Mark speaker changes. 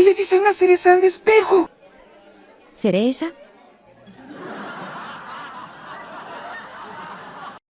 Speaker 1: qué le dicen la cereza al espejo?
Speaker 2: Cereza,